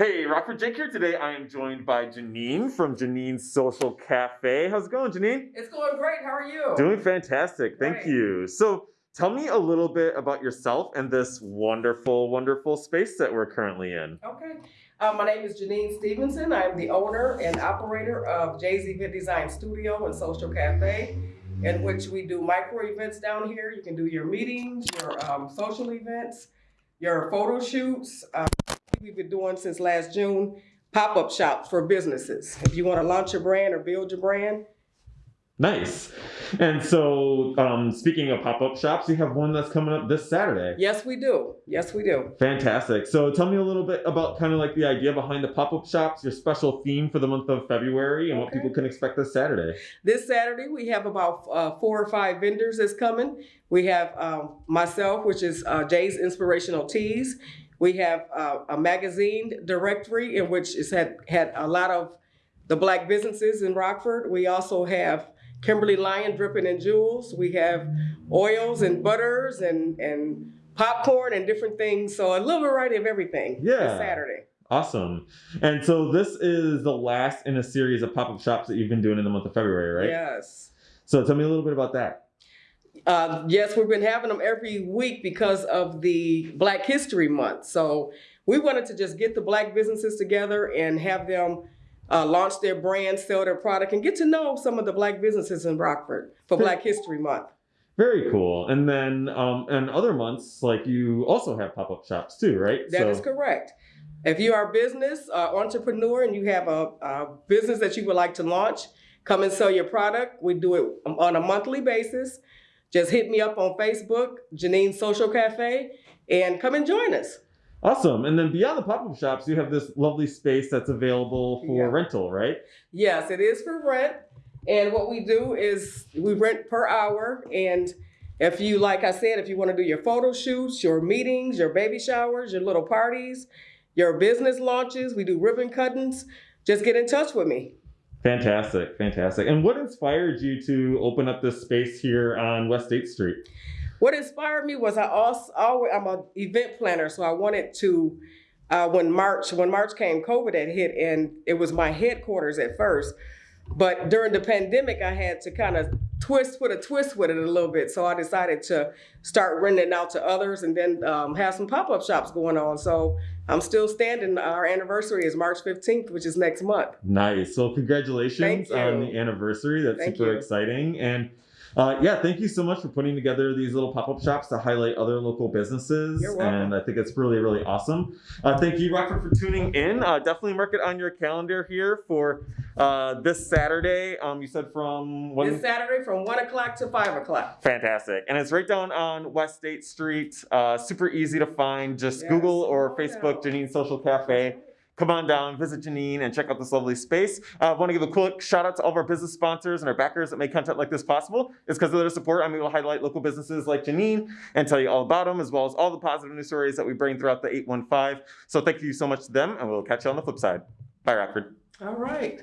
Hey, Rockford Jake here. Today I am joined by Janine from Janine's Social Cafe. How's it going, Janine? It's going great. How are you? Doing fantastic. Thank Great. you. So, tell me a little bit about yourself and this wonderful, wonderful space that we're currently in. Okay. Uh, my name is Janine Stevenson. I'm the owner and operator of Event Design Studio and Social Cafe, in which we do micro events down here. You can do your meetings, your um, social events, your photo shoots. Uh, we've been doing since last June pop-up shops for businesses. If you want to launch your brand or build your brand, Nice. And so, um, speaking of pop up shops, you have one that's coming up this Saturday. yes, we do. Yes, we do. Fantastic. So, tell me a little bit about kind of like the idea behind the pop up shops, your special theme for the month of February, and what people can expect this Saturday. This Saturday, we have about uh, four or five vendors that's coming. We have um, myself, which is uh, Jay's Inspirational Teas. We have uh, a magazine directory in which has had, had a lot of the black businesses in Rockford. We also have Kimberly Lyon Dripping and Jewels. We have oils and butters and, and popcorn and different things. So a little variety of everything Yeah. Saturday. Awesome. And so, this is the last in a series of pop up shops that you've been doing in the month of February, right? Yes. So, tell me a little bit about that. Uh, yes, we've been having them every week because of the Black History Month. So we wanted to just get the black businesses together and have them uh, launch their brand, sell their product, and get to know some of the black businesses in Rockford for Black History Month. Very cool. And then, um, and other months, like you also have pop up shops too, right? That is correct. If you are a business uh, entrepreneur and you have a, a business that you would like to launch, come and sell your product. We do it on a monthly basis. Just hit me up on Facebook, Janine Social Cafe, and come and join us. Awesome. And then beyond the pop up shops, you have this lovely space that's available for Yeah. rental, right? Yes, it is for rent. And what we do is we rent per hour. And if you, like I said, if you want to do your photo shoots, your meetings, your baby showers, your little parties, your business launches, we do ribbon cuttings, just get in touch with me. Fantastic, fantastic. And what inspired you to open up this space here on West State Street? What inspired me was I also always I'm an event planner, so I wanted to uh, when March when March came, COVID had hit, and it was my headquarters at first. But during the pandemic, I had to kind of twist with a twist with it a little bit. So I decided to start renting it out to others, and then um, have some pop up shops going on. So I'm still standing. Our anniversary is March 15th, which is next month. Nice. So congratulations on the anniversary. That's Thank super you. exciting. And uh, yeah, thank you so much for putting together these little pop-up shops to highlight other local businesses. And I think it's really, really awesome. Uh, thank you, Rockford, for tuning in. Uh, definitely mark it on your calendar here for uh, this Saturday. Um, you said from when? This Saturday from one o'clock to five o'clock. Fantastic. And it's right down on West State Street. Uh, super easy to find. Just Yes. Google or Oh, Facebook. Janine Social Cafe. Come on down, visit Janine, and check out this lovely space. I uh, want to give a quick shout out to all of our business sponsors and our backers that make content like this possible. It's because of their support I'm able to highlight local businesses like Janine and tell you all about them, as well as all the positive news stories that we bring throughout the 815. So thank you so much to them, and we'll catch you on the flip side. Bye, Rockford. All right.